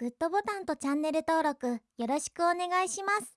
グッドボタンとチャンネル登録よろしくお願いします。